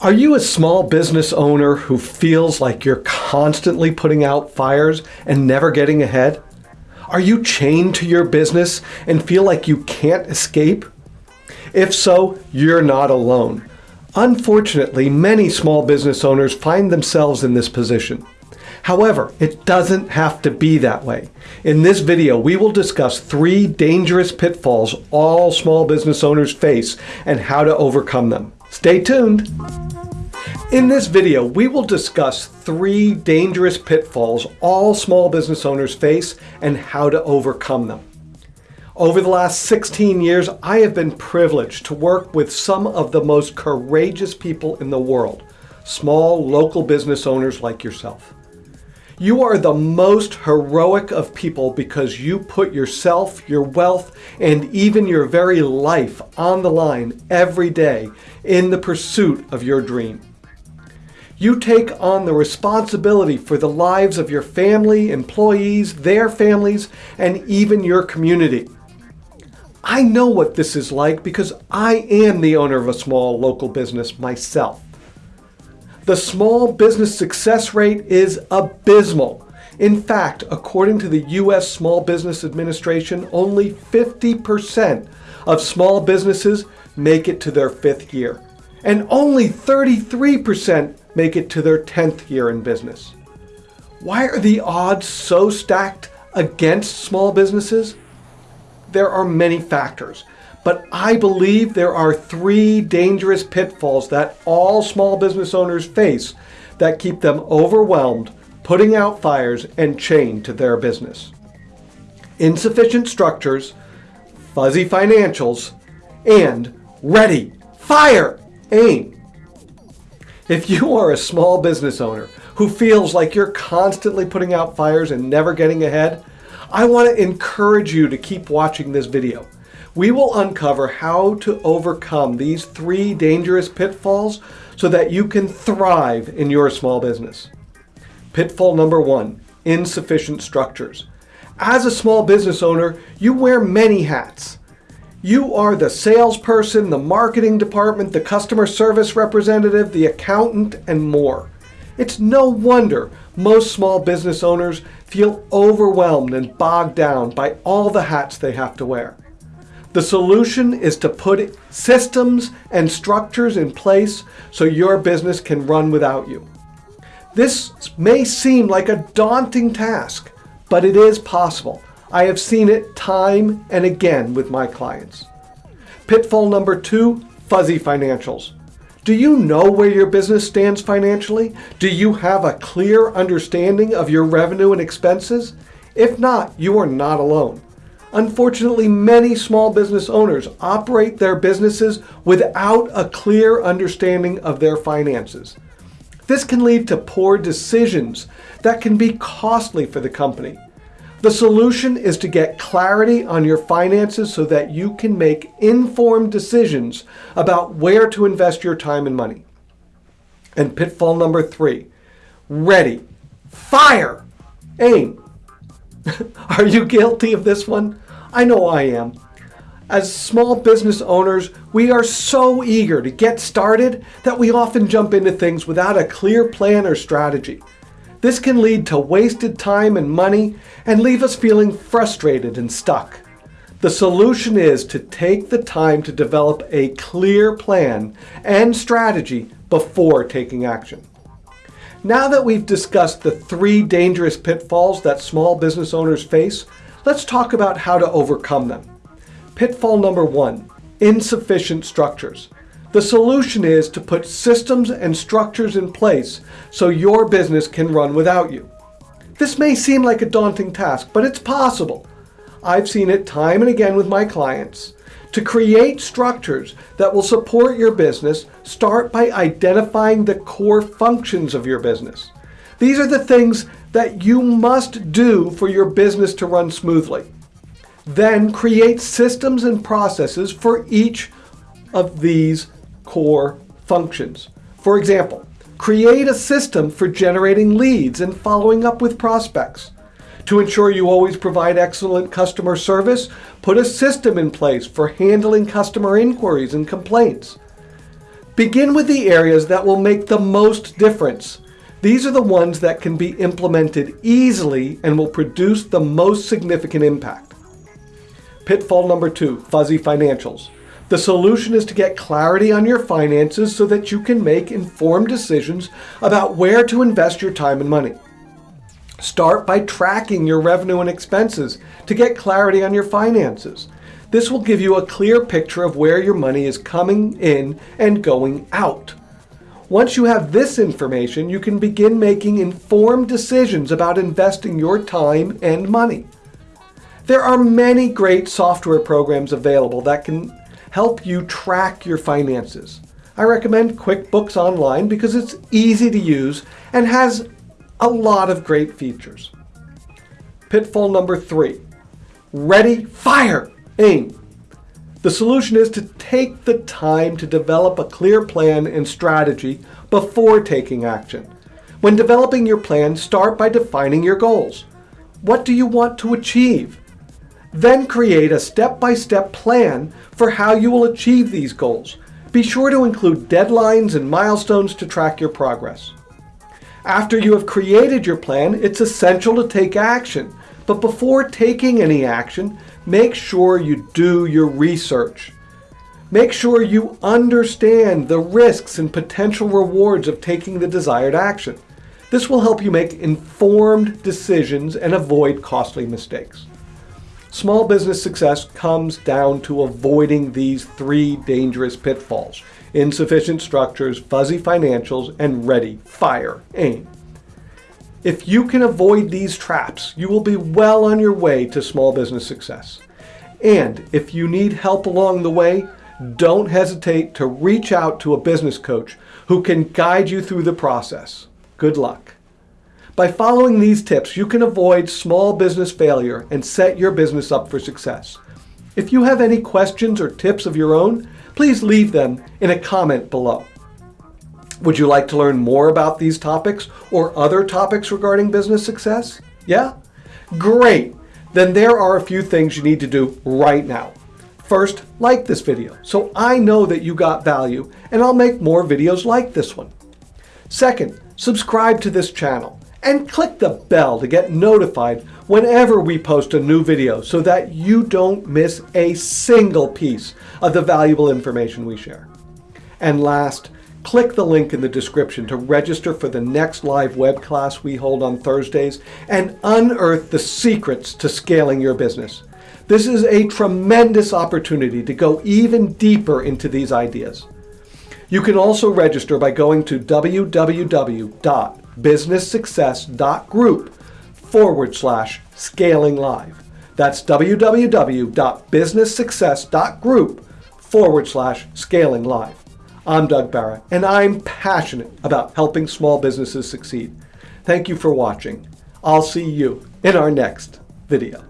Are you a small business owner who feels like you're constantly putting out fires and never getting ahead? Are you chained to your business and feel like you can't escape? If so, you're not alone. Unfortunately, many small business owners find themselves in this position. However, it doesn't have to be that way. In this video, we will discuss three dangerous pitfalls all small business owners face and how to overcome them. Stay tuned! In this video, we will discuss three dangerous pitfalls all small business owners face and how to overcome them. Over the last 16 years, I have been privileged to work with some of the most courageous people in the world, small local business owners like yourself. You are the most heroic of people because you put yourself, your wealth, and even your very life on the line every day in the pursuit of your dream. You take on the responsibility for the lives of your family, employees, their families, and even your community. I know what this is like because I am the owner of a small local business myself. The small business success rate is abysmal. In fact, according to the U.S. Small Business Administration, only 50% of small businesses make it to their fifth year, and only 33% make it to their 10th year in business. Why are the odds so stacked against small businesses? There are many factors, but I believe there are three dangerous pitfalls that all small business owners face that keep them overwhelmed, putting out fires, and chained to their business. Insufficient structures, fuzzy financials, and ready, fire, aim. If you are a small business owner who feels like you're constantly putting out fires and never getting ahead, I want to encourage you to keep watching this video. We will uncover how to overcome these three dangerous pitfalls so that you can thrive in your small business. Pitfall number one, insufficient structures. As a small business owner, you wear many hats. You are the salesperson, the marketing department, the customer service representative, the accountant, and more. It's no wonder most small business owners feel overwhelmed and bogged down by all the hats they have to wear. The solution is to put systems and structures in place so your business can run without you. This may seem like a daunting task, but it is possible. I have seen it time and again with my clients. Pitfall number two, fuzzy financials. Do you know where your business stands financially? Do you have a clear understanding of your revenue and expenses? If not, you are not alone. Unfortunately, many small business owners operate their businesses without a clear understanding of their finances. This can lead to poor decisions that can be costly for the company. The solution is to get clarity on your finances so that you can make informed decisions about where to invest your time and money. And pitfall number three, ready, fire, aim. Are you guilty of this one? I know I am. As small business owners, we are so eager to get started that we often jump into things without a clear plan or strategy. This can lead to wasted time and money and leave us feeling frustrated and stuck. The solution is to take the time to develop a clear plan and strategy before taking action. Now that we've discussed the three dangerous pitfalls that small business owners face, let's talk about how to overcome them. Pitfall number one, insufficient structures. The solution is to put systems and structures in place so your business can run without you. This may seem like a daunting task, but it's possible. I've seen it time and again with my clients. To create structures that will support your business, start by identifying the core functions of your business. These are the things that you must do for your business to run smoothly. Then create systems and processes for each of these core functions. For example, create a system for generating leads and following up with prospects. To ensure you always provide excellent customer service, put a system in place for handling customer inquiries and complaints. Begin with the areas that will make the most difference. These are the ones that can be implemented easily and will produce the most significant impact. Pitfall number two, fuzzy financials. The solution is to get clarity on your finances so that you can make informed decisions about where to invest your time and money. Start by tracking your revenue and expenses to get clarity on your finances. This will give you a clear picture of where your money is coming in and going out. Once you have this information, you can begin making informed decisions about investing your time and money. There are many great software programs available that can help you track your finances. I recommend QuickBooks Online because it's easy to use and has a lot of great features. Pitfall number three, ready, fire, aim. The solution is to take the time to develop a clear plan and strategy before taking action. When developing your plan, start by defining your goals. What do you want to achieve? Then create a step-by-step -step plan for how you will achieve these goals. Be sure to include deadlines and milestones to track your progress. After you have created your plan, it's essential to take action. But before taking any action, make sure you do your research. Make sure you understand the risks and potential rewards of taking the desired action. This will help you make informed decisions and avoid costly mistakes. Small business success comes down to avoiding these three dangerous pitfalls insufficient structures, fuzzy financials, and ready, fire, aim. If you can avoid these traps, you will be well on your way to small business success. And if you need help along the way, don't hesitate to reach out to a business coach who can guide you through the process. Good luck. By following these tips, you can avoid small business failure and set your business up for success. If you have any questions or tips of your own, please leave them in a comment below. Would you like to learn more about these topics or other topics regarding business success? Yeah? Great! Then there are a few things you need to do right now. First, like this video so I know that you got value and I'll make more videos like this one. Second, subscribe to this channel and click the bell to get notified whenever we post a new video so that you don't miss a single piece of the valuable information we share. And last, click the link in the description to register for the next live web class we hold on Thursdays and unearth the secrets to scaling your business. This is a tremendous opportunity to go even deeper into these ideas. You can also register by going to www.businesssuccess.group forward slash scaling live. That's www.businesssuccess.group forward slash scaling live. I'm Doug Barra, and I'm passionate about helping small businesses succeed. Thank you for watching. I'll see you in our next video.